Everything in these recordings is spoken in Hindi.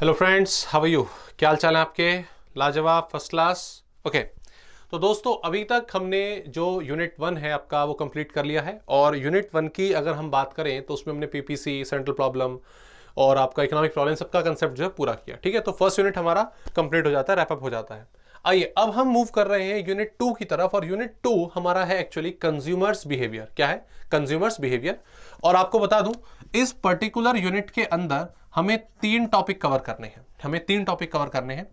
हेलो फ्रेंड्स हाउ यू क्या हाल चाल है आपके? लाजवाब फ़र्स्ट क्लास ओके तो दोस्तों, अभी तक हमने जो यूनिट वन है आपका, वो कंप्लीट कर लिया है। और यूनिट वन की अगर हम बात करें तो उसमें हमने पीपीसी सेंट्रल प्रॉब्लम और आपका इकोनॉमिक प्रॉब्लम सबका कंसेप्ट जो है पूरा किया। ठीक है? तो फ़र्स्ट यूनिट हमारा कंप्लीट हो जाता है रैपअप हो जाता है। आइए, अब हम मूव कर रहे हैं यूनिट टू की तरफ़। और यूनिट टू हमारा है एक्चुअली कंज्यूमर्स बिहेवियर क्या है? कंज्यूमर्स बिहेवियर और आपको बता दूँ, इस पर्टिकुलर यूनिट के अंदर हमें तीन टॉपिक कवर करने हैं। हमें तीन टॉपिक कवर करने हैं।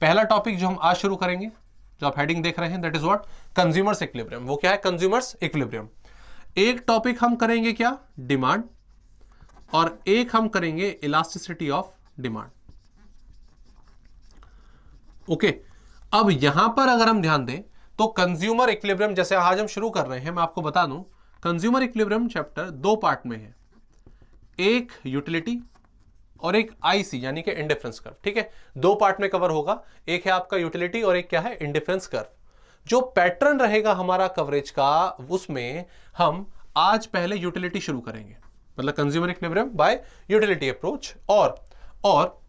पहला टॉपिक जो हम आज शुरू करेंगे, जो आप हेडिंग देख रहे हैं that is what consumer's equilibrium वो क्या है? कंज्यूमर्स इक्विलिब्रियम एक टॉपिक हम करेंगे क्या? डिमांड और एक हम करेंगे इलास्टिसिटी ऑफ़ डिमांड ओके अब यहाँ पर अगर हम ध्यान दें तो कंज्यूमर इक्विलिब्रियम जैसे आज हम शुरू कर रहे हैं, मैं आपको बता दूँ कंज्यूमर इक्विलिब्रियम चैप्टर दो पार्ट में है। एक यूटिलिटी और एक आईसी यानी कि इंडिफरेंस कर्व ठीक है? दो पार्ट में कवर होगा, एक है आपका यूटिलिटी और एक क्या है? इंडिफरेंस कर्व जो पैटर्न रहेगा हमारा कवरेज का, उसमें हम आज पहले यूटिलिटी शुरू करेंगे। मतलब consumer equilibrium by utility approach और और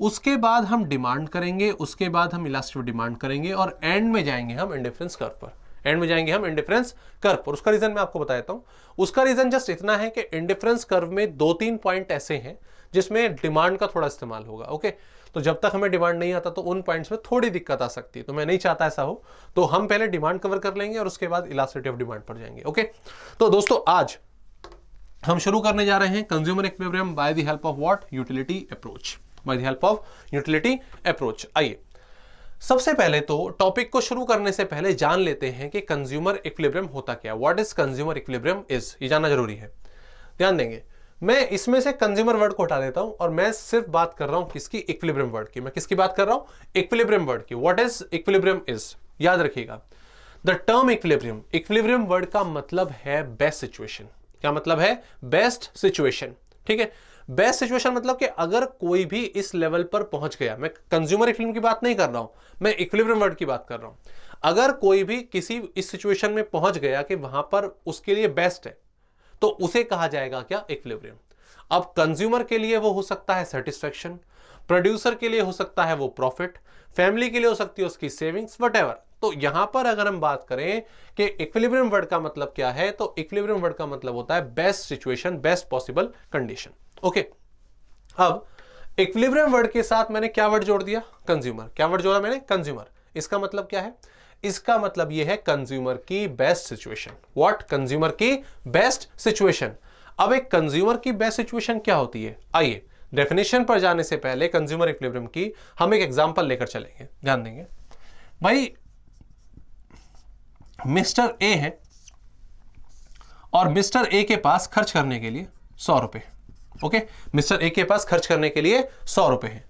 उसके बाद हम डिमांड करेंगे, उसके बाद हम इलास्टिक डिमांड करेंगे, और एंड में जाएँगे हम इंडिफरेंस कर्व पर। एंड में जाएँगे हम इंडिफरेंस कर्व पर। उसका रीजन मैं आपको बता देता हूँ। उसका रीजन जस्ट इतना है कि इंडिफरेंस कर्व में दो तीन पॉइंट ऐसे हैं जिसमें डिमांड का थोड़ा इस्तेमाल होगा, ओके? तो जब तक हमें डिमांड नहीं आता तो उन पॉइंट्स में थोड़ी दिक्कत आ सकती है। तो मैं नहीं चाहता ऐसा हो। तो हम पहले डिमांड कवर कर लेंगे और उसके बाद इलास्टिसिटी ऑफ़ डिमांड पर जाएँगे, ओके? तो दोस्तों, आज हम शुरू करने जा रहे हैं consumer equilibrium by the help of what utility approach by the help of utility approach आइए। सबसे पहले तो टॉपिक को शुरू करने से पहले जान लेते हैं कि कंज्यूमर इक्विलिब्रियम होता क्या what is consumer equilibrium is ये जानना ज़रूरी है। ध्यान देंगे। मैं इसमें से कंज्यूमर वर्ड को हटा देता हूँ और मैं सिर्फ़ बात कर रहा हूँ किसकी इक्विलिब्रियम वर्ड की। मैं किसकी बात कर रहा हूँ? इक्विलिब्रियम वर्ड की। व्हाट इज़ इक्विलिब्रियम इज़ याद रखिएगा। The term equilibrium equilibrium word का मतलब है बेस्ट सिचुएशन क्या मतलब है? बेस्ट सिचुएशन ठीक है? बेस्ट सिचुएशन मतलब कि अगर कोई भी इस लेवल पर पहुँच गया, मैं कंज्यूमर इक्विलिब्रियम की बात नहीं कर रहा हूँ, मैं इक्विलिब्रियम वर्ड की बात कर रहा हूँ। अगर कोई भी किसी इस सिचुएशन में पहुँच गया कि वहाँ पर उसके लिए बेस्ट है तो उसे कहा जाएगा क्या? इक्विलिब्रियम अब कंज्यूमर के लिए वो हो सकता है सेटिस्फेक्शन प्रोड्यूसर के लिए हो सकता है वो प्रॉफिट फैमिली के लिए हो सकती है उसकी सेविंग्स वट तो यहाँ पर अगर हम बात करें कि इक्विलिब्रियम वर्ड का मतलब क्या है तो इक्विलिब्रियम वर्ड का मतलब होता है best situation best possible condition okay अब इक्विलिब्रियम वर्ड के साथ मैंने क्या वर्ड जोड़ दिया? कंज्यूमर क्या वर्ड जोड़ा मैंने? कंज्यूमर इसका मतलब क्या है? इसका मतलब यह है कंज्यूमर की बेस्ट सिचुएशन व्हाट कंज्यूमर की बेस्ट सिचुएशन अब एक कंज्यूमर की बेस्ट सिचुएशन क्या होती है? आइए डेफिनेशन पर जाने से पहले कंज्यूमर इक्विलिब्रियम की हम एक एग्जांपल लेकर चलेंगे। ध्यान देंगे। भाई मिस्टर ए है और मिस्टर ए के पास खर्च करने के लिए सौ रुपए। ओके मिस्टर ए के पास खर्च करने के लिए सौ रुपए है।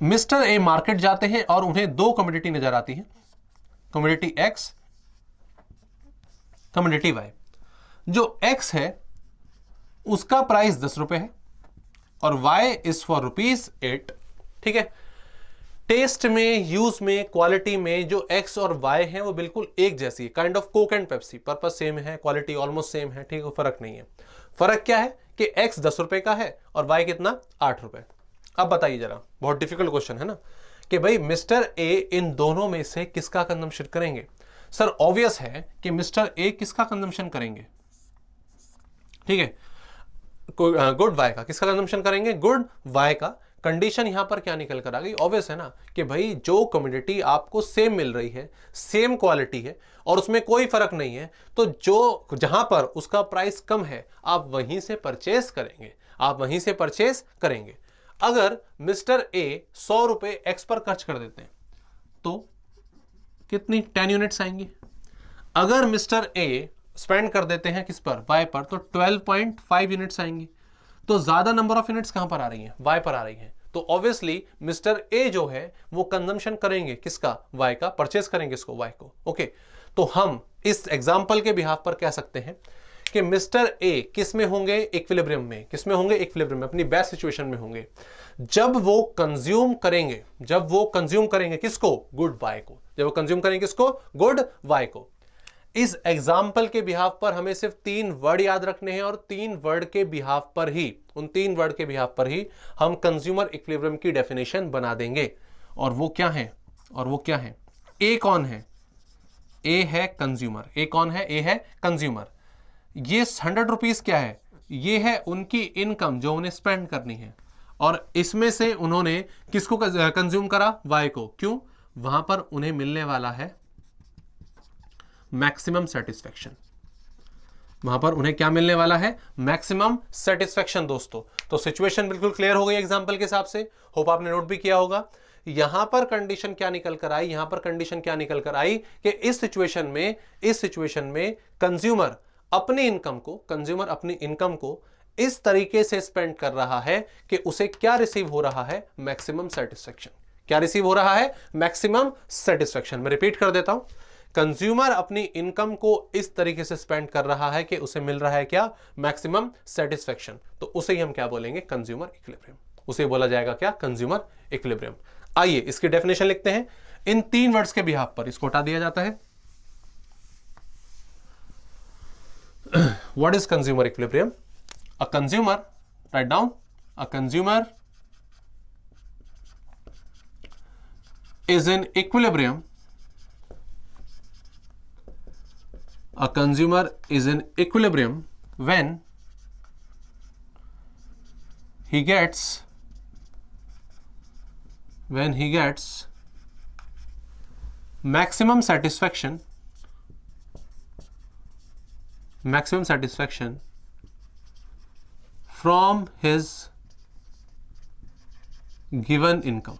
मिस्टर ए मार्केट जाते हैं और उन्हें दो कम्युनिटी नज़र आती है। कम्युनिटी एक्स कम्युनिटी वाई जो एक्स है, उसका प्राइस दस रुपए है और Y is for rupees eight ठीक है? टेस्ट में यूज़ में क्वालिटी में जो एक्स और वाई है, वो बिल्कुल एक जैसी है। Kind of Coke and Pepsi purpose same है क्वालिटी ऑलमोस्ट सेम है, ठीक है? फ़र्क नहीं है। फ़र्क क्या है कि एक्स दस रुपए का है और वाई कितना? आठ रुपए। अब बताइए जरा, बहुत डिफ़िकल्ट क्वेश्चन है ना? कि भाई मिस्टर ए इन दोनों में से किसका कंजम्पशन करेंगे? सर ऑब्वियस है कि मिस्टर ए किसका कंजम्पशन करेंगे? ठीक है? गुड वाई का किसका कंजम्पशन करेंगे? गुड वाई का। कंडीशन यहाँ पर क्या निकल कर आ गई? ऑब्वियस है ना? कि भाई जो कम्युनिटी आपको सेम मिल रही है सेम क्वालिटी है, और उसमें कोई फ़र्क नहीं है तो जो, जहाँ पर उसका प्राइस कम है, आप वहीं से परचेस करेंगे। आप वहीं से परचेस करेंगे। अगर मिस्टर ए सौ रुपए एक्स पर खर्च कर देते हैं तो कितनी टेन यूनिट्स आएँगी? अगर मिस्टर ए स्पेंड कर देते हैं किस पर? वाई पर तो ट्वेल्व पॉइंट फाइव यूनिट्स आएँगी। तो ज़्यादा नंबर ऑफ़ यूनिट्स कहाँ पर आ रही हैं? वाई पर आ रही हैं। तो ऑब्वियसली मिस्टर ए जो है, वो कंजम्पशन करेंगे किसका? वाई का परचेस करेंगे इसको वाई को। ओके तो हम इस एग्ज़ाम्पल के बिहाफ पर कह सकते हैं कि मिस्टर ए किसमें होंगे इक्विलिब्रियम में? किसमें होंगे इक्विलिब्रियम में? अपनी बेस्ट सिचुएशन में होंगे। जब वो कंज्यूम करेंगे, जब वो कंज्यूम करेंगे किसको? गुड वाई को। जब वो कंज्यूम करेंगे किसको? गुड वाई को। इस एग्ज़ाम्पल के बिहाफ पर हमें सिर्फ़ तीन वर्ड याद रखने हैं और तीन वर्ड के बिहाफ पर ही, उन तीन वर्ड के बिहाफ पर ही हम कंज्यूमर इक्विलिब्रियम की डेफिनेशन बना देंगे। और वो क्या है? और वो क्या है? ए कौन है? ए है कंज्यूमर ए कौन है? ए है कंज्यूमर ये हंड्रेड रुपीज़ क्या है? ये है उनकी इनकम जो उन्हें स्पेंड करनी है। और इसमें से उन्होंने किसको कंज्यूम करा? वाई को। क्यों? वहाँ पर उन्हें मिलने वाला है मैक्सिमम सेटिस्फेक्शन वहाँ पर उन्हें क्या मिलने वाला है? मैक्सिमम सेटिस्फेक्शन दोस्तों। तो सिचुएशन बिल्कुल क्लियर हो गई एग्जांपल के हिसाब से। होप आपने नोट भी किया होगा। यहाँ पर कंडीशन क्या निकल कर आई? यहाँ पर कंडीशन क्या निकल कर आई? कि इस सिचुएशन में, इस सिचुएशन में कंज्यूमर अपनी इनकम को कंज्यूमर अपनी इनकम को इस तरीके से स्पेंड कर रहा है कि उसे क्या रिसीव हो रहा है? मैक्सिमम सेटिस्फेक्शन क्या रिसीव हो रहा है? मैक्सिमम सेटिस्फेक्शन मैं रिपीट कर देता हूँ. कंज्यूमर अपनी इनकम को इस तरीके से स्पेंड कर रहा है कि उसे मिल रहा है क्या? मैक्सिमम सेटिस्फेक्शन तो उसे ही हम क्या बोलेंगे? कंज्यूमर इक्विलिब्रियम उसे बोला जाएगा क्या? कंज्यूमर इक्विलिब्रियम आइए, इसकी डेफिनेशन लिखते हैं. इन तीन वर्ड्स के बिहाफ पर इसको हटा दिया जाता है. what is consumer equilibrium? A consumer write down a consumer is in equilibrium. A consumer is in equilibrium when he gets when he gets maximum satisfaction maximum satisfaction from his given income.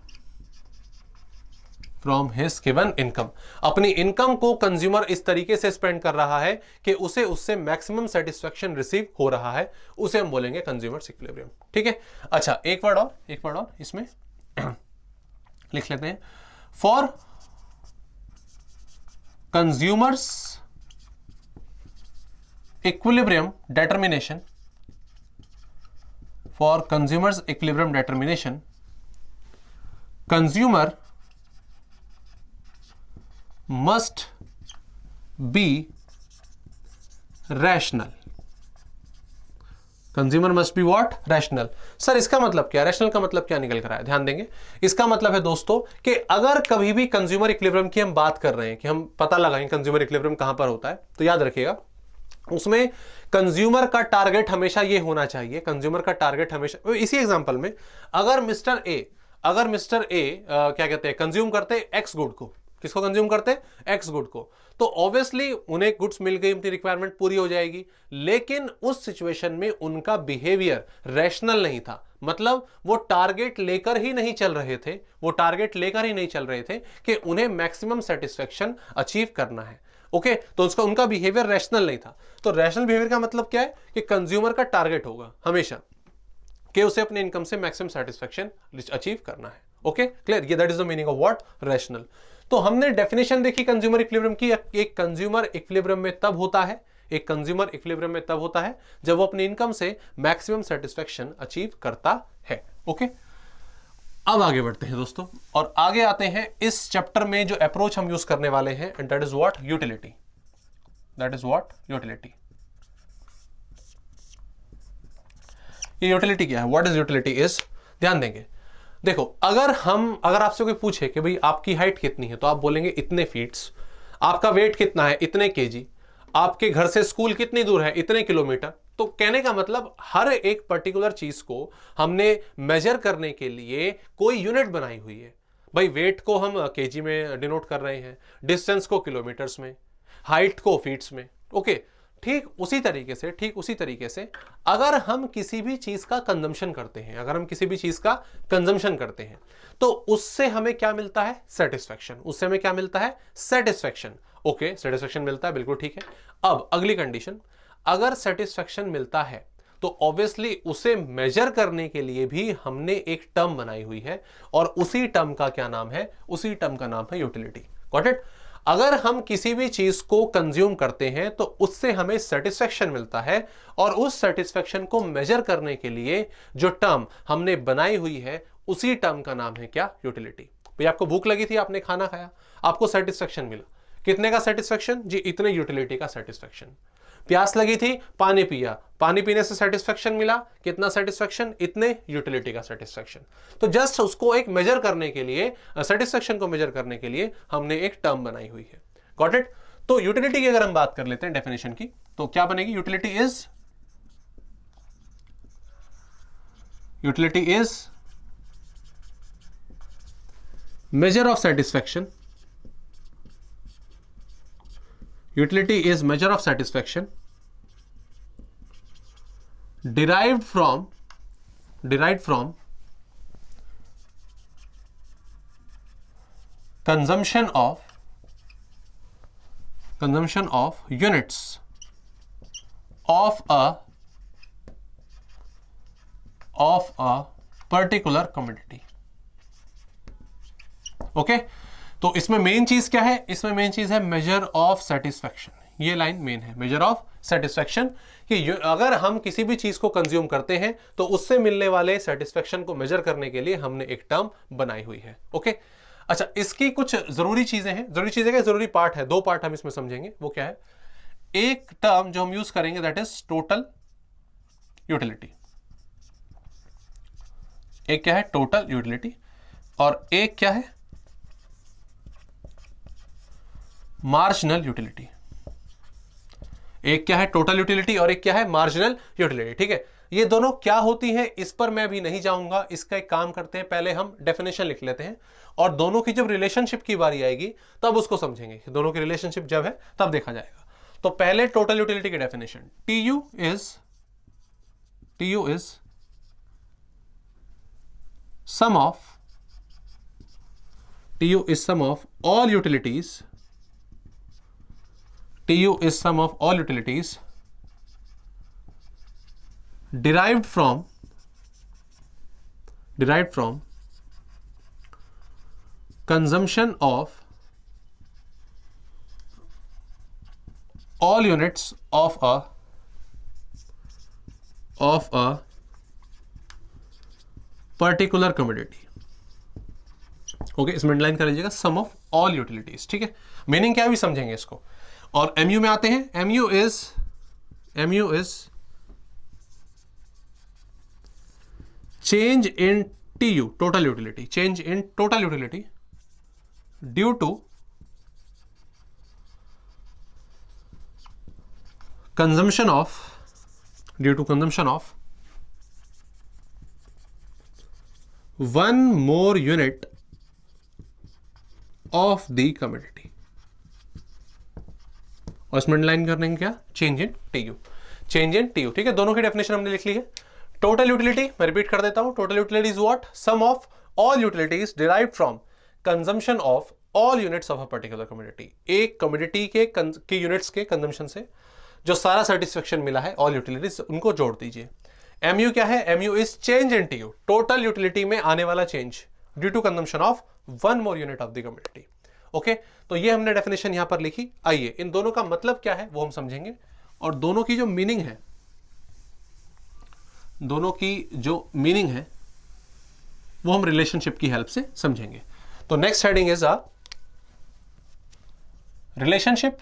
From his given income अपनी इनकम को कंज्यूमर इस तरीके से स्पेंड कर रहा है कि उसे उससे मैक्सिमम सेटिस्फेक्शन रिसीव हो रहा है। उसे हम बोलेंगे कंज्यूमर इक्विलिब्रियम ठीक है? अच्छा एक वर्ड और, एक वर्ड और इसमें। लिख लेते हैं। For consumer's equilibrium determination for consumer's equilibrium determination consumer must be rational consumer must be what rational sir इसका मतलब क्या? रैशनल का मतलब क्या निकल कर आया? ध्यान देंगे। इसका मतलब है दोस्तों कि अगर कभी भी कंज्यूमर इक्विलिब्रियम की हम बात कर रहे हैं कि हम पता लगाएँ कंज्यूमर इक्विलिब्रियम कहाँ पर होता है तो याद रखिएगा उसमें कंज्यूमर का टारगेट हमेशा ये होना चाहिए कंज्यूमर का टारगेट हमेशा इसी एग्जांपल में, अगर मिस्टर ए अगर मिस्टर ए क्या कहते हैं कंज्यूम करते एक्स गुड को, किसको कंज्यूम करते? एक्स गुड को तो ऑब्वियसली उन्हें गुड्स मिल गई, उनकी रिक्वायरमेंट पूरी हो जाएगी, लेकिन उस सिचुएशन में उनका बिहेवियर रैशनल नहीं था मतलब वो टारगेट लेकर ही नहीं चल रहे थे, वो टारगेट लेकर ही नहीं चल रहे थे कि उन्हें मैक्सिमम सेटिस्फेक्शन अचीव करना है। ओके okay, तो उसका उनका बिहेवियर रैशनल नहीं था। तो रैशनल बिहेवियर का मतलब क्या है? कि कंज्यूमर का टारगेट होगा हमेशा। कि उसे अपने इनकम से मैक्सिमम सेटिस्फेक्शन अचीव करना है। ओके क्लियर ये that is the meaning of what rational तो हमने डेफिनेशन देखी कंज्यूमर इक्विलिब्रियम की। एक कंज्यूमर इक्विलिब्रियम में तब होता है एक कंज्यूमर इक्विलिब्रियम में तब होता है जब वो अपने इनकम से मैक्सिमम सेटिस्फेक्शन अचीव करता है। ओके अब आगे बढ़ते हैं दोस्तों, और आगे आते हैं इस चैप्टर में जो अप्रोच हम यूज़ करने वाले हैं and that is what utility that is what utility ये यूटिलिटी क्या है? व्हाट इज़ यूटिलिटी इज़ ध्यान देंगे। देखो, अगर हम, अगर आपसे कोई पूछे कि भाई आपकी हाइट कितनी है तो आप बोलेंगे इतने फीट्स आपका वेट कितना है? इतने केजी आपके घर से स्कूल कितनी दूर है? इतने किलोमीटर तो कहने का मतलब हर एक पर्टिकुलर चीज़ को हमने मेजर करने के लिए कोई यूनिट बनाई हुई है। भाई वेट को हम केजी में डिनोट कर रहे हैं डिस्टेंस को किलोमीटर्स में हाइट को फीट्स में ओके ठीक उसी तरीके से, ठीक उसी तरीके से अगर हम किसी भी चीज़ का कंजम्पशन करते हैं, अगर हम किसी भी चीज़ का कंजम्पशन करते हैं तो उससे हमें क्या मिलता है? सेटिस्फेक्शन उससे हमें क्या मिलता है? सेटिस्फेक्शन ओके सेटिस्फेक्शन मिलता है, बिल्कुल ठीक है। अब अगली कंडीशन अगर सेटिस्फेक्शन मिलता है तो ऑब्वियसली उसे मेजर करने के लिए भी हमने एक टर्म बनाई हुई है, और उसी टर्म का क्या नाम है? उसी टर्म का नाम है यूटिलिटी गॉट इट अगर हम किसी भी चीज़ को कंज्यूम करते हैं तो उससे हमें सेटिस्फेक्शन मिलता है, और उस सेटिस्फेक्शन को मेजर करने के लिए जो टर्म हमने बनाई हुई है, उसी टर्म का नाम है क्या? यूटिलिटी भाई, आपको भूख लगी थी, आपने खाना खाया, आपको सेटिस्फेक्शन मिला। कितने का सेटिस्फेक्शन जी, इतने यूटिलिटी का सेटिस्फेक्शन प्यास लगी थी, पानी पिया। पानी पीने से सेटिस्फेक्शन मिला। कितना सेटिस्फेक्शन इतने यूटिलिटी का सेटिस्फेक्शन तो जस्ट उसको एक मेजर करने के लिए सेटिस्फेक्शन को मेजर करने के लिए हमने एक टर्म बनाई हुई है। गॉट इट तो यूटिलिटी की अगर हम बात कर लेते हैं डेफिनेशन की तो क्या बनेगी? Utility is utility is measure of satisfaction. Utility is measure of satisfaction. Derived from derived from consumption of consumption of units of a of a particular commodity okay? तो इसमें मेन चीज़ क्या है इसमें मेन चीज़ है मेजर ऑफ़ सेटिस्फेक्शन ये लाइन मेन है मेजर ऑफ़ सेटिस्फेक्शन कि अगर हम किसी भी चीज़ को कंज्यूम करते हैं तो उससे मिलने वाले सेटिस्फेक्शन को मेजर करने के लिए हमने एक टर्म बनाई हुई है ओके अच्छा इसकी कुछ ज़रूरी चीज़ें हैं। ज़रूरी चीज़ें क्या? ज़रूरी पार्ट है। दो पार्ट हम इसमें समझेंगे। वो क्या है? एक टर्म जो हम यूज़ करेंगे दैट इज़ टोटल यूटिलिटी एक क्या है? टोटल यूटिलिटी और एक क्या है? मार्जिनल यूटिलिटी एक क्या है टोटल यूटिलिटी और एक क्या है मार्जिनल यूटिलिटी ठीक है? ये दोनों क्या होती हैं, इस पर मैं अभी नहीं जाऊँगा, इसका एक काम करते हैं, पहले हम डेफिनेशन लिख लेते हैं, और दोनों की जब रिलेशनशिप की बारी आएगी, तब उसको समझेंगे दोनों की रिलेशनशिप जब है, तब देखा जाएगा। तो पहले टोटल यूटिलिटी की definition T U is T U is U is sum of all utilities TU is sum of all utilities derived from derived from consumption of all units of a of a particular commodity okay इसमें लाइन कर लीजिएगा सम ऑफ़ ऑल यूटिलिटीज ठीक है मीनिंग क्या भी समझेंगे इसको और एम यू में आते हैं। M U is M U is in T U total utility change in total utility due to consumption of due to consumption of one more unit of the community और इसमें लाइन करने क्या? Change in T U change in T U ठीक है? दोनों की डेफिनेशन हमने लिख ली है। टोटल यूटिलिटी मैं रिपीट कर देता हूँ। Total utility is what sum of all utilities derive from consumption of all units of a particular community एक कम्युनिटी के के यूनिट्स के कंजम्पशन से जो सारा सेटिस्फेक्शन मिला है ऑल यूटिलिटीज उनको जोड़ दीजिए। एम यू क्या है? M U is change in T U total utility में आने वाला change due to consumption of one more unit of the community okay? तो ये हमने डेफिनेशन यहाँ पर लिखी। आइए, इन दोनों का मतलब क्या है वो हम समझेंगे। और दोनों की जो मीनिंग है, दोनों की जो मीनिंग है, वो हम रिलेशनशिप की हेल्प से समझेंगे। तो next heading is a relationship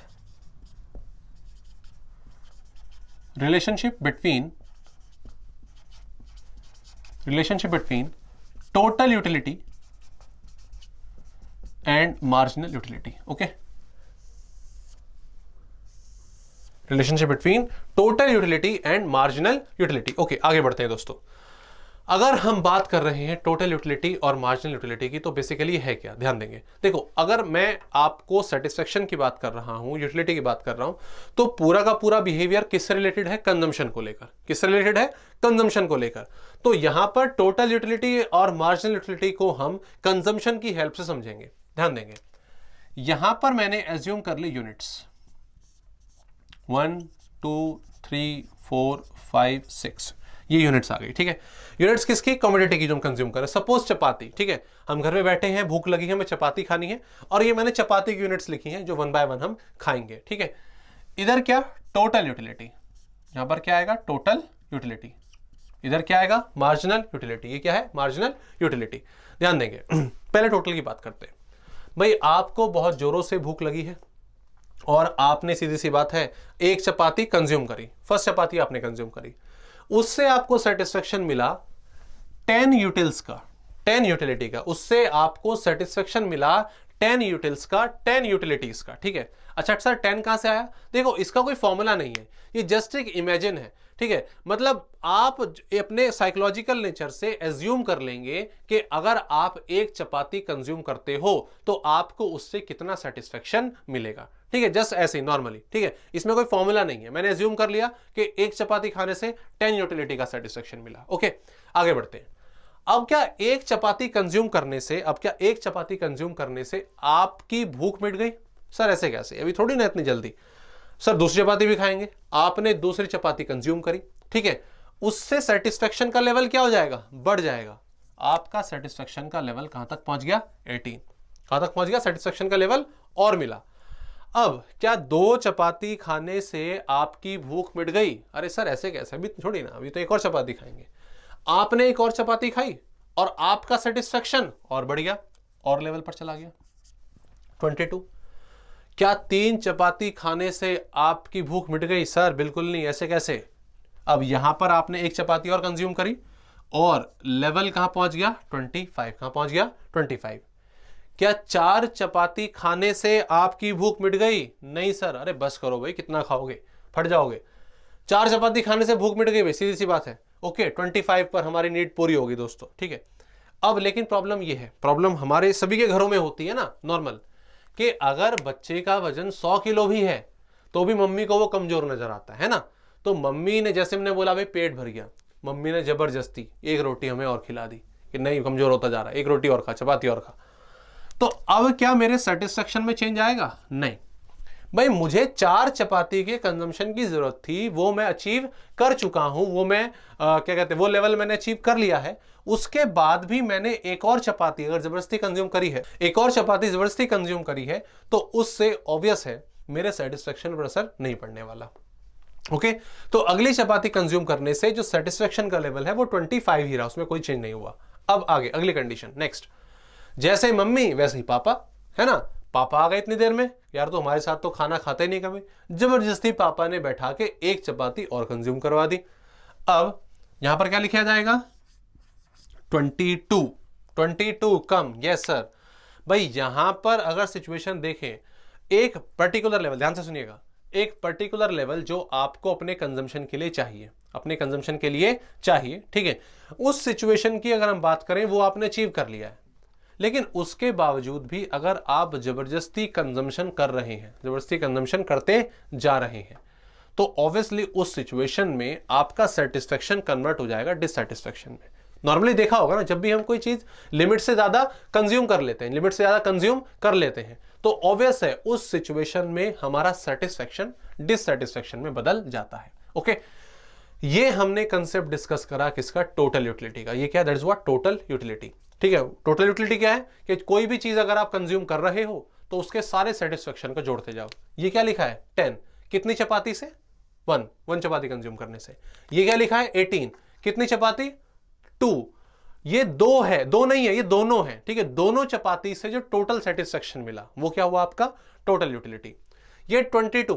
relationship between relationship between total utility and marginal utility, okay? Relationship between total utility and marginal utility okay आगे बढ़ते हैं दोस्तों। अगर हम बात कर रहे हैं टोटल यूटिलिटी और मार्जिनल यूटिलिटी की तो बेसिकली है क्या? ध्यान देंगे। देखो, अगर मैं आपको सेटिस्फेक्शन की बात कर रहा हूँ यूटिलिटी की बात कर रहा हूँ तो पूरा का पूरा बिहेवियर किससे रिलेटेड है? कंजम्पशन को लेकर। किससे रिलेटेड है? कंजम्पशन को लेकर। तो यहाँ पर टोटल यूटिलिटी और मार्जिनल यूटिलिटी को हम कंजम्पशन की हेल्प से समझेंगे। ध्यान देंगे। यहाँ पर मैंने एज्यूम कर ली units one two three four five six ये यूनिट्स आ गई, ठीक है? यूनिट्स किसकी? कम्युनिटी की जो हम कंज्यूम करें सपोज़ चपाती, ठीक है? हम घर में बैठे हैं, भूख लगी है, हमें चपाती खानी है, और ये मैंने चपाती की यूनिट्स लिखी हैं, जो वन बाय वन हम खाएँगे, ठीक है? इधर क्या? टोटल यूटिलिटी यहाँ पर क्या आएगा? टोटल यूटिलिटी इधर क्या आएगा? मार्जिनल यूटिलिटी ये क्या है? मार्जिनल यूटिलिटी ध्यान देंगे। पहले टोटल की बात करते हैं। भाई, आपको बहुत जोरों से भूख लगी है और आपने सीधी सी बात है, एक चपाती कंज्यूम करी। फ़र्स्ट चपाती आपने कंज्यूम करी। उससे आपको सेटिस्फेक्शन मिला टेन यूटिल्स का टेन यूटिलिटी का। उससे आपको सेटिस्फेक्शन मिला टेन यूटिल्स का टेन यूटिलिटीज का, ठीक है? अच्छा सर टेन कहाँ से आया? देखो, इसका कोई फॉर्मूला नहीं है। ये जस्ट एक इमेजिन है। ठीक है? मतलब आप अपने साइकोलॉजिकल नेचर से एज्यूम कर लेंगे कि अगर आप एक चपाती कंज्यूम करते हो तो आपको उससे कितना सेटिस्फेक्शन मिलेगा। ठीक है? जस्ट ऐसे नॉर्मली ठीक है? इसमें कोई फॉर्मूला नहीं है। मैंने एज्यूम कर लिया कि एक चपाती खाने से टेन यूटिलिटी का सेटिस्फेक्शन मिला। ओके आगे बढ़ते हैं। अब क्या एक चपाती कंज्यूम करने से, अब क्या एक चपाती कंज्यूम करने से आपकी भूख मिट गई? सर, ऐसे कैसे? अभी थोड़ी ना इतनी जल्दी। सर, दूसरी चपाती भी खाएँगे। आपने दूसरी चपाती कंज्यूम करी, ठीक है? उससे सेटिस्फेक्शन का लेवल क्या हो जाएगा? बढ़ जाएगा। आपका सेटिस्फेक्शन का लेवल कहाँ तक पहुँच गया? 18 कहाँ तक पहुँच गया? सेटिस्फेक्शन का लेवल और मिला। अब, क्या दो चपाती खाने से आपकी भूख मिट गई? अरे सर, ऐसे कैसे? अभी छोड़ी ना, अभी तो एक और चपाती खाएँगे। आपने एक और चपाती खाई और आपका सेटिस्फेक्शन और बढ़ गया, और लेवल पर चला गया। 22 क्या तीन चपाती खाने से आपकी भूख मिट गई? सर, बिल्कुल नहीं। ऐसे कैसे? अब यहाँ पर आपने एक चपाती और कंज्यूम करी और लेवल कहाँ पहुँच गया? 25 कहाँ पहुँच गया? 25 क्या चार चपाती खाने से आपकी भूख मिट गई? नहीं, सर। अरे, बस करो भाई, कितना खाओगे? फट जाओगे। चार चपाती खाने से भूख मिट गई भाई, सीधी सी बात है। ओके ट्वेंटी फाइव पर हमारी नीड पूरी होगी दोस्तों, ठीक है? अब लेकिन प्रॉब्लम ये है। प्रॉब्लम हमारे सभी के घरों में होती है ना नॉर्मल कि अगर बच्चे का वज़न 100 किलो भी है तो भी मम्मी को वो कमज़ोर नज़र आता है ना? तो मम्मी ने, जैसे हमने बोला, भाई, पेट भर गया। मम्मी ने ज़बरदस्ती एक रोटी हमें और खिला दी कि नहीं, कमज़ोर होता जा रहा है। एक रोटी और खा, चपाती और खा। तो अब क्या मेरे सेटिस्फेक्शन में चेंज आएगा? नहीं। भाई मुझे चार चपाती के कंजम्पशन की ज़रूरत थी वो मैं अचीव कर चुका हूँ वो मैं आ, क्या कहते हैं वो लेवल मैंने अचीव कर लिया है। उसके बाद भी मैंने एक और चपाती अगर ज़बरदस्ती कंज्यूम करी है एक और चपाती ज़बरदस्ती कंज्यूम करी है तो उससे ऑब्वियस है मेरे सेटिस्फेक्शन पर असर नहीं पड़ने वाला। Okay okay? तो अगली चपाती कंज्यूम करने से जो सेटिस्फेक्शन का लेवल है वो 25 ही रहा उसमें कोई चेंज नहीं हुआ। अब आगे अगली कंडीशन नेक्स्ट जैसे मम्मी वैसे ही पापा है ना? पापा आ गए इतनी देर में? यार तो हमारे साथ तो खाना खाते नहीं कभी। ज़बरदस्ती पापा ने बैठा के एक चपाती और कंज्यूम करवा दी। अब यहाँ पर क्या लिखा जाएगा? Twenty two. ट्वेंटी टू कम। यस सर भाई, यहाँ पर अगर सिचुएशन देखें, एक पर्टिकुलर लेवल ध्यान से सुनिएगा, एक पर्टिकुलर लेवल जो आपको अपने कंजम्पशन के लिए चाहिए, अपने कंजम्पशन के लिए चाहिए, ठीक है? उस सिचुएशन की अगर हम बात करें, वो आपने अचीव कर लिया है। लेकिन उसके बावजूद भी अगर आप ज़बरदस्ती कंजम्पशन कर रहे हैं, ज़बरदस्ती कंजम्पशन करते जा रहे हैं तो ऑब्वियसली उस सिचुएशन में आपका सेटिस्फेक्शन कन्वर्ट हो जाएगा डिससेटिस्फेक्शन में। नॉर्मली देखा होगा ना, जब भी हम कोई चीज़ लिमिट से ज़्यादा कंज्यूम कर लेते हैं लिमिट से ज़्यादा कंज्यूम कर लेते हैं तो ऑब्वियस है उस सिचुएशन में हमारा सेटिस्फेक्शन डिससेटिस्फेक्शन में बदल जाता है। ओके ये हमने कंसेप्ट डिस्कस करा किसका? टोटल यूटिलिटी का। ये क्या? That is what total utility ठीक है टोटल यूटिलिटी क्या है? कि कोई भी चीज़ अगर आप कंज्यूम कर रहे हो तो उसके सारे सेटिस्फेक्शन को जोड़ते जाओ। ये क्या लिखा है? टेन कितनी चपाती से? वन वन चपाती कंज्यूम करने से। ये क्या लिखा है? एटीन कितनी चपाती? टू ये दो है, दो नहीं है, ये दोनों है। ठीक है, दोनों चपाती से जो टोटल सेटिस्फेक्शन मिला, वो क्या हुआ आपका? टोटल यूटिलिटी ये ट्वेंटी टू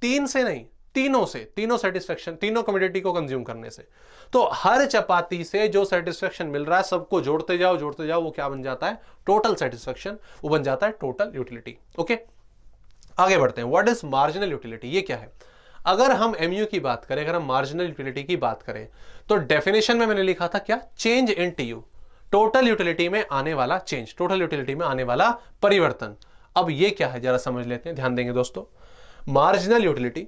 तीन से नहीं तीनों से, तीनों सेटिस्फेक्शन तीनों कम्युनिटी को कंज्यूम करने से। तो हर चपाती से जो सेटिस्फेक्शन मिल रहा है, सबको जोड़ते जाओ जोड़ते जाओ, वो क्या बन जाता है? टोटल सेटिस्फेक्शन वो बन जाता है टोटल यूटिलिटी ओके आगे बढ़ते हैं। व्हाट इज़ मार्जिनल यूटिलिटी ये क्या है? अगर हम एमयू की बात करें, अगर हम मार्जिनल यूटिलिटी की बात करें तो डेफिनेशन में मैंने लिखा था क्या? Change in TU total utility में आने वाला चेंज टोटल यूटिलिटी में आने वाला परिवर्तन। अब ये क्या है? जरा समझ लेते हैं, ध्यान देंगे दोस्तों। मार्जिनल यूटिलिटी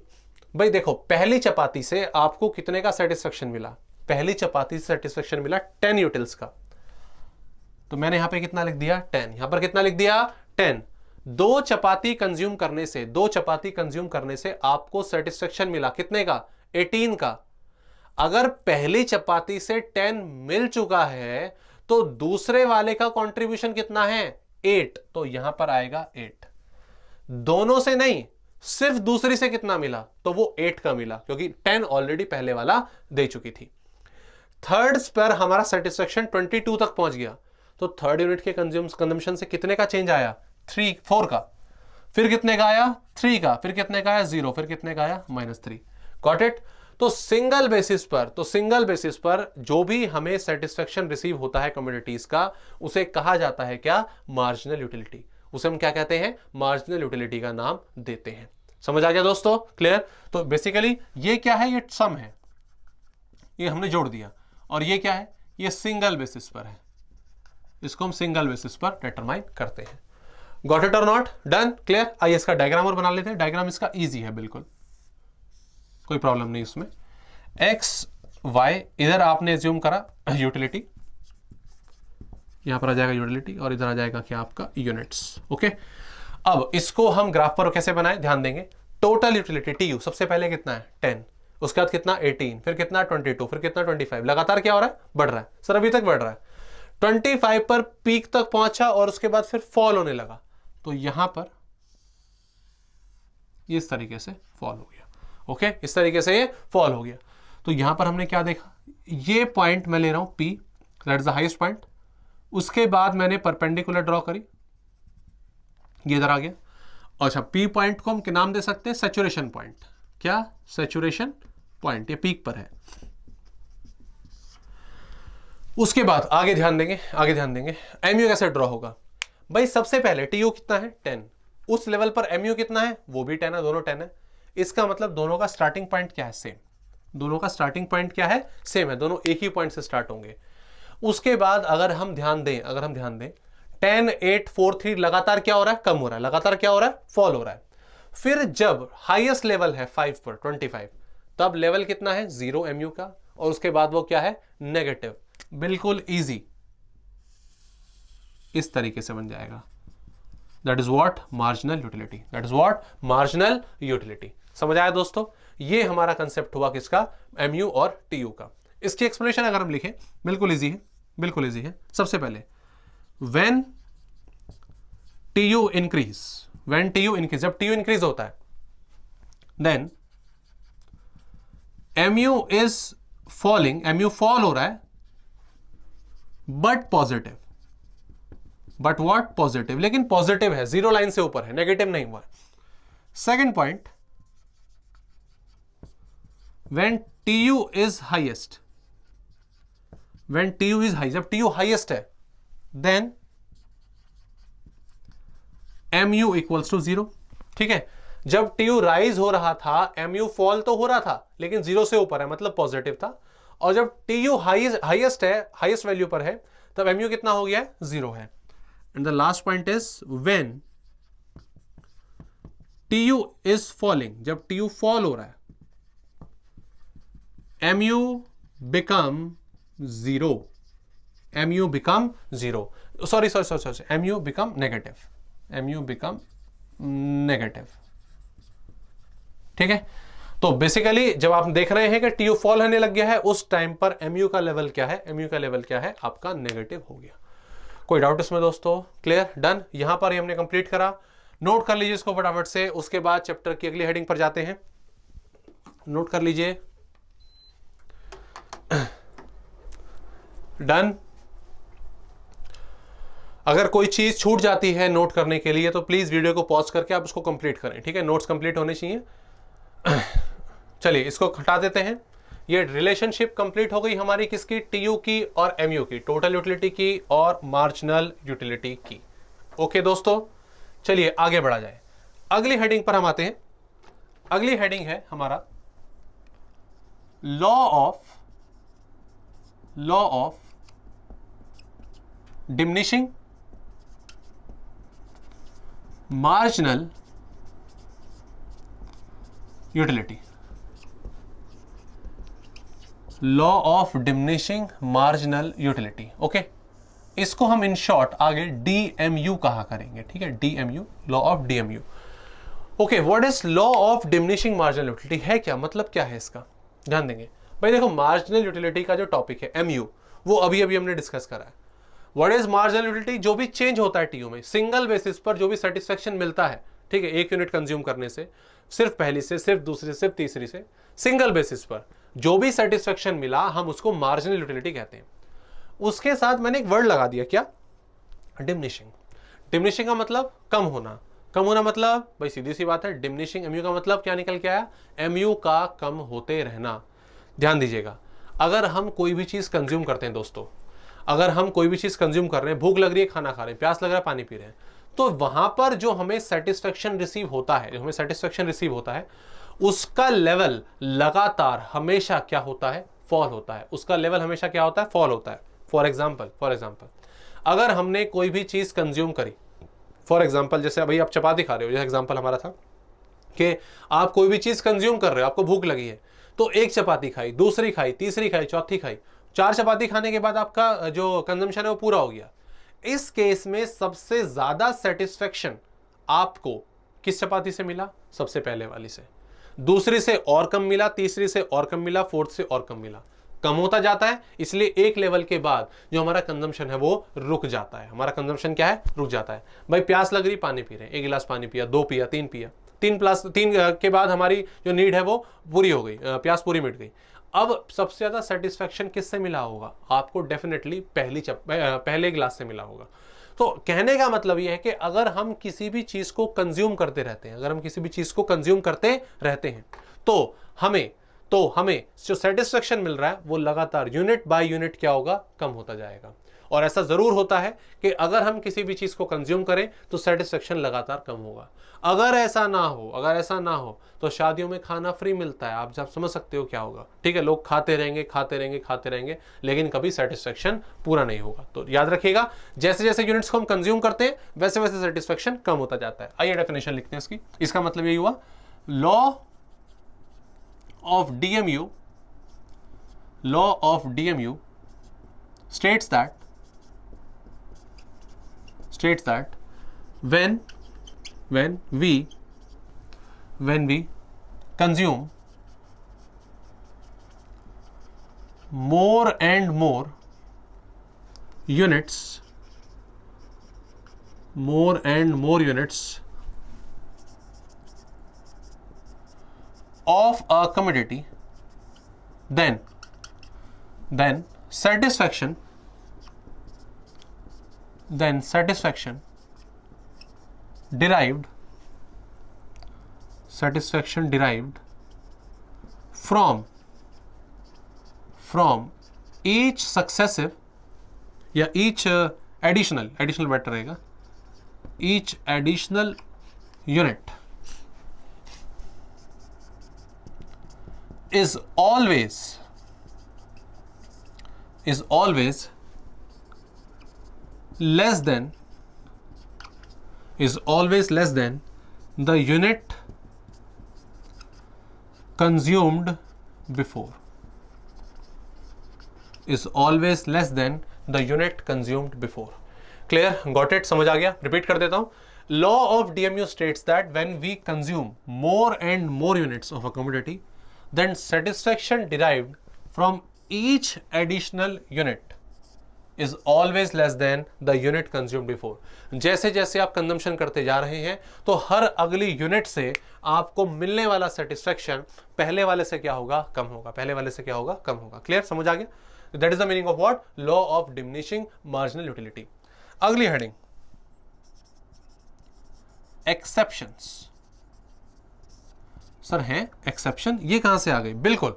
भाई देखो, पहली चपाती से आपको कितने का सेटिस्फेक्शन मिला? पहली चपाती से सेटिस्फेक्शन मिला टेन यूटिल्स का। तो मैंने यहाँ पे कितना लिख दिया? टेन यहाँ पर कितना लिख दिया? टेन दो चपाती कंज्यूम करने से, दो चपाती कंज्यूम करने से आपको सेटिस्फेक्शन मिला कितने का? एटीन का। अगर पहली चपाती से टेन मिल चुका है तो दूसरे वाले का कंट्रीब्यूशन कितना है? एट तो यहाँ पर आएगा एट दोनों से नहीं सिर्फ़ दूसरी से कितना मिला? तो वो एट का मिला, क्योंकि टेन ऑलरेडी पहले वाला दे चुकी थी। थर्ड पर हमारा सेटिस्फेक्शन ट्वेंटी टू तक पहुँच गया। तो थर्ड यूनिट के कंज्यूम कंजम्पशन से कितने का चेंज आया? थ्री फोर का। फिर कितने का आया? थ्री का। फिर कितने का आया? ज़ीरो फिर कितने का आया? माइनस थ्री गॉट इट तो सिंगल बेसिस पर तो सिंगल बेसिस पर जो भी हमें सेटिस्फेक्शन रिसीव होता है कम्युनिटीज का, उसे कहा जाता है क्या? मार्जिनल यूटिलिटी उसे हम क्या कहते हैं? मार्जिनल यूटिलिटी का नाम देते हैं। समझ आ गया दोस्तों? क्लियर तो बेसिकली ये क्या है? ये सम है। ये हमने जोड़ दिया। और ये क्या है? ये सिंगल बेसिस पर है। इसको हम सिंगल बेसिस पर डिटरमाइन करते हैं। गॉट इट और नॉट डन क्लियर आइए इसका डायग्राम और बना लेते हैं। डायग्राम इसका इजी है, बिल्कुल। कोई प्रॉब्लम नहीं उसमें एक्स वाई इधर आपने एज्यूम करा यूटिलिटी यहाँ पर आ जाएगा यूटिलिटी और इधर आ जाएगा क्या आपका यूनिट्स ओके अब इसको हम ग्राफ पर कैसे बनाए? ध्यान देंगे। टोटल यूटिलिटी टी यू सबसे पहले कितना है? टेन उसके बाद कितना? 18 फिर कितना? 22 फिर कितना? 25 लगातार क्या हो रहा है? बढ़ रहा है। सर, अभी तक बढ़ रहा है। 25 पर पीक तक पहुँचा और उसके बाद फिर फॉल होने लगा। तो यहाँ पर इस तरीके से फॉल हो गया। ओके इस तरीके से ये फॉल हो गया। तो यहाँ पर हमने क्या देखा? ये पॉइंट मैं ले रहा हूँ P that is the highest point उसके बाद मैंने परपेंडिकुलर ड्रॉ करी। ये इधर आ गया। अच्छा पी पॉइंट को हम क्या नाम दे सकते हैं? सेचुरेशन पॉइंट क्या? सेचुरेशन पॉइंट ये पीक पर है। उसके बाद आगे ध्यान देंगे, आगे ध्यान देंगे। एमयू कैसे ड्रॉ होगा? भाई, सबसे पहले टीयू कितना है? टेन उस लेवल पर एमयू कितना है? वो भी टेन है, दोनों टेन है। इसका मतलब दोनों का स्टार्टिंग पॉइंट क्या है? सेम दोनों का स्टार्टिंग पॉइंट क्या है? सेम है। दोनों एक ही पॉइंट से स्टार्ट होंगे। उसके बाद अगर हम ध्यान दें, अगर हम ध्यान दें, टेन, एट, फोर, थ्री लगातार क्या हो रहा है? कम हो रहा है। लगातार क्या हो रहा है? फॉल हो रहा है। फिर जब हाईएस्ट लेवल है फाइव पर, ट्वेंटी फाइव, तब लेवल कितना है? ज़ीरो एम का। और उसके बाद वो क्या है? नेगेटिव। बिल्कुल इजी इस तरीके से बन जाएगा। That is what marginal utility that is what marginal utility समझ आया दोस्तों? ये हमारा कंसेप्ट हुआ किसका? एमयू और टीयू का। इसकी एक्सप्लेनेशन अगर हम लिखें, बिल्कुल इजी है। बिल्कुल इजी है। सबसे पहले when T U increase when T U increase जब टी यू इंक्रीज होता है then M U is falling MU fall हो रहा है but positive but what positive लेकिन पॉजिटिव है ज़ीरो लाइन से ऊपर है नेगेटिव नहीं हुआ second point when T U is highest when T U is high जब टी यू हाइएस्ट है then M U equals to zero ठीक है? जब टी यू राइज हो रहा था एम यू फॉल तो हो रहा था, लेकिन ज़ीरो से ऊपर है मतलब पॉजिटिव था। और जब टी यू हाइएस्ट है हाइएस्ट वैल्यू पर है, तब एम यू कितना हो गया है? ज़ीरो है। And the last point is when T U is falling जब टी यू फॉल हो रहा है M U become zero M U become zero sorry sorry sorry sorry M U become negative M U become negative ठीक है? तो बेसिकली जब आप देख रहे हैं कि टी फॉल होने लग गया है, उस टाइम पर एमयू का लेवल क्या है? एमयू का लेवल क्या है? आपका नेगेटिव हो गया. कोई डाउट इसमें दोस्तों? क्लियर डन यहाँ पर ही हमने कंप्लीट करा. नोट कर लीजिए इसको फटाफट से. उसके बाद चैप्टर की अगली हेडिंग पर जाते हैं. नोट कर लीजिए. डन। अगर कोई चीज़ छूट जाती है नोट करने के लिए तो प्लीज़ वीडियो को पॉज करके आप उसको कंप्लीट करें, ठीक है? नोट्स कंप्लीट होने चाहिए। चलिए, इसको हटा देते हैं। ये रिलेशनशिप कंप्लीट हो गई हमारी किसकी? टीयू की और एमयू की। टोटल यूटिलिटी की और मार्जिनल यूटिलिटी की। ओके दोस्तों, चलिए आगे बढ़ा जाए। अगली हेडिंग पर हम आते हैं। अगली हेडिंग है हमारा law of law of diminishing marginal utility law of diminishing marginal utility okay इसको हम इन शॉर्ट आगे डीएमयू कहा करेंगे? ठीक है? DMU law of DMU okay what is law of diminishing marginal utility है क्या? मतलब क्या है इसका? ध्यान देंगे। भाई देखो मार्जिनल यूटिलिटी का जो टॉपिक है एमयू वो अभी अभी हमने डिस्कस करा है। व्हाट इज़ मार्जिनल यूटिलिटी जो भी चेंज होता है टीयू में सिंगल बेसिस पर जो भी सेटिस्फेक्शन मिलता है, ठीक है, एक यूनिट कंज्यूम करने से, सिर्फ़ पहली से, सिर्फ़ दूसरी सिर्फ़ तीसरी से सिंगल बेसिस पर जो भी सेटिस्फेक्शन मिला, हम उसको मार्जिनल यूटिलिटी कहते हैं। उसके साथ मैंने एक वर्ड लगा दिया, क्या? डिमनिशिंग डिमनिशिंग का मतलब कम होना। कम होना मतलब भाई सीधी सी बात है डिमनिशिंग एमयू का मतलब क्या निकल के आया? एमयू का कम होते रहना। ध्यान दीजिएगा। अगर हम कोई भी चीज़ कंज्यूम करते हैं दोस्तों, अगर हम कोई भी चीज़ कंज्यूम कर रहे हैं, भूख लग रही है, खाना खा रहे हैं, प्यास लग रहा है, पानी पी रहे हैं तो वहाँ पर जो हमें सेटिस्फेक्शन रिसीव होता है, जो हमें सेटिस्फेक्शन रिसीव होता है, उसका लेवल लगातार हमेशा क्या होता है? फॉल होता है। उसका लेवल हमेशा क्या होता है? फॉल होता है। फॉर एग्ज़ाम्पल फॉर एग्ज़ाम्पल अगर हमने कोई भी चीज़ कंज्यूम करी फॉर एग्ज़ाम्पल जैसे अभी आप चपाती खा रहे हो, जैसे एग्ज़ाम्पल हमारा था कि आप कोई भी चीज़ कंज्यूम कर रहे हो, आपको भूख लगी है तो एक चपाती खाई, दूसरी खाई, तीसरी खाई, चौथी खाई। चार चपाती खाने के बाद आपका जो कंजम्पशन है वो पूरा हो गया। इस केस में सबसे ज़्यादा सेटिस्फेक्शन आपको किस चपाती से मिला? सबसे पहले वाली से। दूसरी से और कम मिला, तीसरी से और कम मिला, फोर्थ से और कम मिला। कम होता जाता है, इसलिए एक लेवल के बाद जो हमारा कंजम्पशन है वो रुक जाता है। हमारा कंजम्पशन क्या है? रुक जाता है। भाई प्यास लग रही, पानी पी रहे एक गिलास पानी पिया, दो पिया, तीन पिया। तीन प्लस तीन के बाद हमारी जो नीड है वो पूरी हो गई प्यास पूरी मिट गई। अब सबसे ज़्यादा सेटिस्फेक्शन किससे मिला होगा? आपको डेफिनेटली पहली चप पहले गिलास से मिला होगा। तो कहने का मतलब यह है कि अगर हम किसी भी चीज़ को कंज्यूम करते रहते हैं, अगर हम किसी भी चीज़ को कंज्यूम करते रहते हैं तो हमें तो हमें जो सेटिस्फेक्शन मिल रहा है, वो लगातार यूनिट बाय यूनिट क्या होगा? कम होता जाएगा। और ऐसा ज़रूर होता है कि अगर हम किसी भी चीज़ को कंज्यूम करें तो सेटिस्फेक्शन लगातार कम होगा। अगर ऐसा ना हो, अगर ऐसा ना हो तो शादियों में खाना फ्री मिलता है। आप जब समझ सकते हो क्या होगा। ठीक है, लोग खाते रहेंगे खाते रहेंगे खाते रहेंगे, लेकिन कभी सेटिस्फेक्शन पूरा नहीं होगा। तो याद रखिएगा जैसे जैसे यूनिट्स को हम कंज्यूम करते हैं वैसे वैसे सेटिस्फेक्शन कम होता जाता है। आइए डेफिनेशन लिखते हैं इसकी। इसका मतलब यही हुआ law of DMU law of DMU states that states that when when we when we consume more and more units more and more units of a commodity then then satisfaction then satisfaction derived satisfaction derived from from each successive या each uh, additional additional better रहेगा each additional unit is always is always less than is always less than the unit consumed before. Is always less than the unit consumed before. Clear? Got it? Samajh gaya? Repeat kar deta hu. Law of dmu states that when we consume more and more units of a commodity then satisfaction derived from each additional unit is always less than the unit consumed before. जैसे जैसे आप कंजम्पशन करते जा रहे हैं तो हर अगली यूनिट से आपको मिलने वाला सेटिस्फेक्शन पहले वाले से क्या होगा? कम होगा। पहले वाले से क्या होगा? कम होगा। क्लियर समझ आ गया? That is the meaning of what law of diminishing marginal utility अगली हेडिंग एक्सेप्शंस सर, है? एक्सेप्शन ये कहाँ से आ गई? बिल्कुल।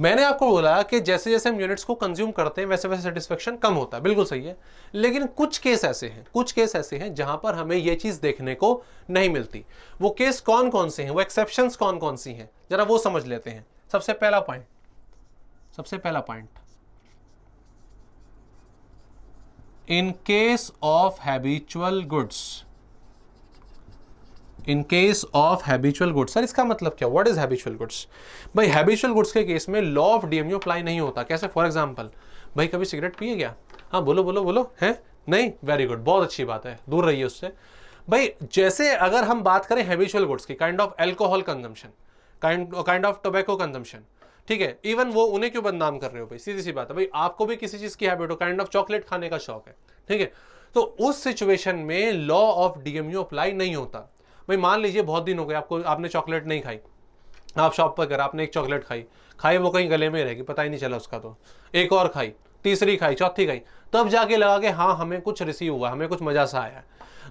मैंने आपको बोला कि जैसे जैसे हम यूनिट्स को कंज्यूम करते हैं वैसे वैसे सेटिस्फेक्शन कम होता है। बिल्कुल सही है। लेकिन कुछ केस ऐसे हैं, कुछ केस ऐसे हैं जहाँ पर हमें यह चीज़ देखने को नहीं मिलती। वो केस कौन कौन से हैं? वो एक्सेप्शन कौन कौन सी हैं? जरा वो समझ लेते हैं। सबसे पहला पॉइंट सबसे पहला point in case of habitual goods in case of habitual goods sir इसका मतलब क्या? व्हाट इज़ हैबिचुअल गुड्स भाई हैबिचुअल गुड्स के केस में लॉ ऑफ़ डीएमयू अप्लाई नहीं होता। कैसे? फॉर एग्जांपल भाई, कभी सिगरेट पिए क्या? हाँ बोलो बोलो बोलो। है? नहीं? वेरी गुड बहुत अच्छी बात है। दूर रहिए उससे। भाई, जैसे अगर हम बात करें हैबिचुअल गुड्स की kind of alcohol consumption kind of tobacco consumption ठीक है? इवन वो उन्हें क्यों बदनाम कर रहे हो भाई? सीधी सी बात है। भाई, आपको भी किसी चीज़ की हैबिट हो। काइंड ऑफ़ चॉकलेट खाने का शौक है। ठीक है? तो उस सिचुएशन में लॉ ऑफ़ डीएमयू अप्लाई नहीं होता। भाई, मान लीजिए बहुत दिन हो गए, आपको, आपने चॉकलेट नहीं खाई। आप शॉप पर कर आपने एक चॉकलेट खाई। खाई, वो कहीं गले में रहेगी, पता ही नहीं चला उसका तो। एक और खाई, तीसरी खाई, चौथी खाई। तब जाके लगा कि हाँ हमें कुछ रिसीव हुआ, हमें कुछ मज़ा सा आया।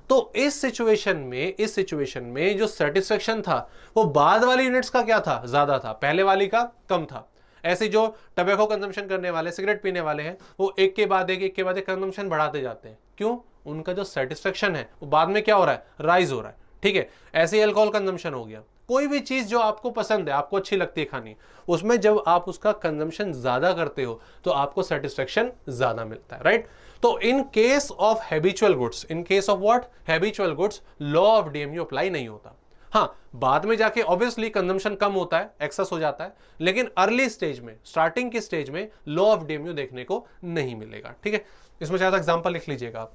तो इस सिचुएशन में, इस सिचुएशन में जो सेटिस्फेक्शन था, वो बाद वाली यूनिट्स का क्या था? ज़्यादा था। पहले वाली का कम था। ऐसे जो टबैको कंजम्पशन करने वाले सिगरेट पीने वाले हैं, वो एक के बाद एक एक के बाद एक कंजम्पशन बढ़ाते जाते हैं। क्यों? उनका जो सेटिस्फेक्शन है, वो बाद में क्या हो रहा है? राइज हो रहा है। ठीक है, ऐसे ही अल्कोहल कंजम्पशन हो गया। कोई भी चीज़ जो आपको पसंद है, आपको अच्छी लगती है खानी, उसमें जब आप उसका कंजम्पशन ज़्यादा करते हो तो आपको सेटिस्फेक्शन ज़्यादा मिलता है राइट तो in case of habitual goods in case of what habitual goods law of DMU apply नहीं होता। हाँ बाद में जाके ऑब्वियसली कंजम्पशन कम होता है एक्सेस हो जाता है, लेकिन अर्ली स्टेज में स्टार्टिंग की स्टेज में लॉ ऑफ़ डीएमयू देखने को नहीं मिलेगा, ठीक है? इसमें ज़्यादा एग्जांपल लिख लीजिएगा आप।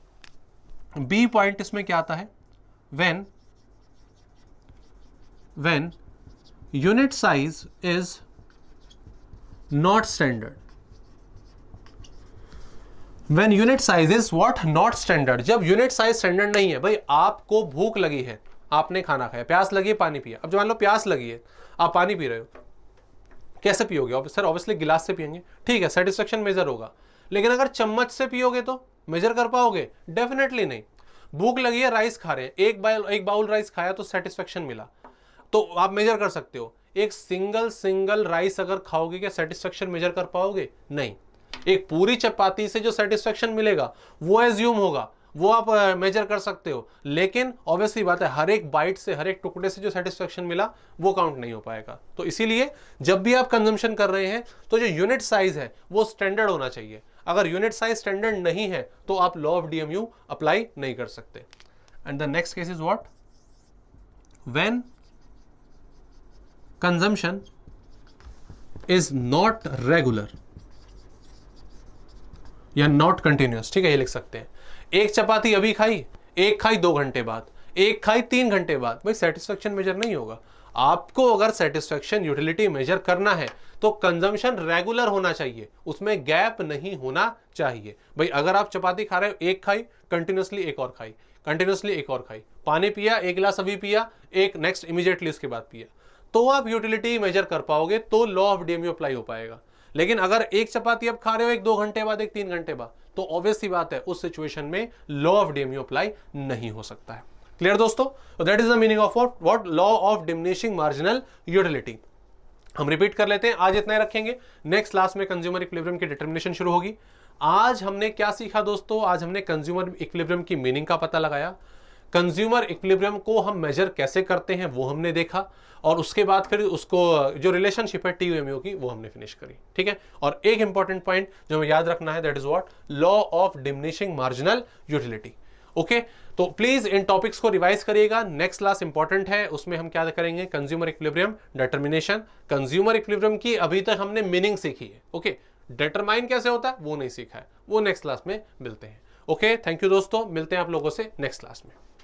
बी पॉइंट इसमें क्या आता है? When when unit size is not standard. When unit size is what? Not standard. जब unit size standard नहीं है, भाई, आपको भूख लगी है। आपने खाना खाया, प्यास लगी है, पानी पिया। अब जो मान लो प्यास लगी है, आप पानी पी रहे हो। कैसे पियोगे? सर ऑब्वियसली गिलास से पियेंगे। ठीक है सेटिस्फेक्शन मेजर होगा। लेकिन अगर चम्मच से पियोगे तो मेजर कर पाओगे? डेफिनेटली नहीं। भूख लगी है राइस खा रहे हैं। एक बाउल एक बाउल राइस खाया तो सेटिस्फेक्शन मिला। तो आप मेजर कर सकते हो। एक सिंगल सिंगल राइस अगर खाओगे क्या सेटिस्फेक्शन मेजर कर पाओगे? नहीं। एक पूरी चपाती से जो सेटिस्फेक्शन मिलेगा, वो एज्यूम होगा। वो आप मेजर कर सकते हो। लेकिन ऑब्वियसली बात है, हर एक बाइट से, हर एक टुकड़े से जो सेटिस्फेक्शन मिला, वो काउंट नहीं हो पाएगा। तो इसीलिए जब भी आप कंजम्पशन कर रहे हैं तो जो यूनिट साइज़ है, वो स्टैंडर्ड होना चाहिए। अगर यूनिट साइज़ स्टैंडर्ड नहीं है तो आप लॉ ऑफ़ डीएमयू अप्लाई नहीं कर सकते। And the next case is what when consumption is not regular. या नॉट कंटिन्यूस ठीक है, ये लिख सकते हैं। एक चपाती अभी खाई, एक खाई दो घंटे बाद, एक खाई तीन घंटे बाद। भाई सेटिस्फेक्शन मेजर नहीं होगा। आपको अगर सेटिस्फेक्शन यूटिलिटी मेजर करना है तो कंजम्पशन रेगुलर होना चाहिए। उसमें गैप नहीं होना चाहिए। भाई, अगर आप चपाती खा रहे हो, एक खाई कंटिन्यूसली एक और खाई कंटिन्यूसली एक और खाई। पानी पिया, एक गिलास अभी पिया, एक नेक्स्ट इमीडिएटली उसके बाद पिया। तो आप यूटिलिटी मेजर कर पाओगे तो लॉ ऑफ़ डीएमयू अप्लाई हो पाएगा। लेकिन अगर एक चपाती आप खा रहे हो एक दो घंटे बाद, एक तीन घंटे बाद तो ऑब्वियस ही बात है, उस सिचुएशन में लॉ ऑफ़ डीएमयू अप्लाई नहीं हो सकता है। क्लियर दोस्तों? That is the meaning of what law of diminishing marginal utility हम रिपीट कर लेते हैं, आज इतना ही रखेंगे। नेक्स्ट क्लास में कंज्यूमर इक्विलिब्रियम की डिटर्मिनेशन शुरू होगी। आज हमने क्या सीखा दोस्तों? आज हमने कंज्यूमर इक्विलिब्रियम की मीनिंग का पता लगाया। कंज्यूमर इक्विलिब्रियम को हम मेजर कैसे करते हैं, वो हमने देखा और उसके बाद फिर उसको, जो रिलेशनशिप है टी की, वो हमने फिनिश करी, ठीक है? और एक इंपॉर्टेंट पॉइंट जो हमें याद रखना है that is what law of diminishing marginal utility okay तो प्लीज़ इन टॉपिक्स को रिवाइज करिएगा। नेक्स्ट क्लास इंपॉर्टेंट है, उसमें हम क्या करेंगे? Consumer equilibrium determination consumer equilibrium की अभी तक हमने मीनिंग सीखी है ओके डिटरमाइन कैसे होता है? वो नहीं सीखा है। वो नेक्स्ट क्लास में मिलते हैं ओके थैंक यू दोस्तों, मिलते हैं आप लोगों से नेक्स्ट क्लास में।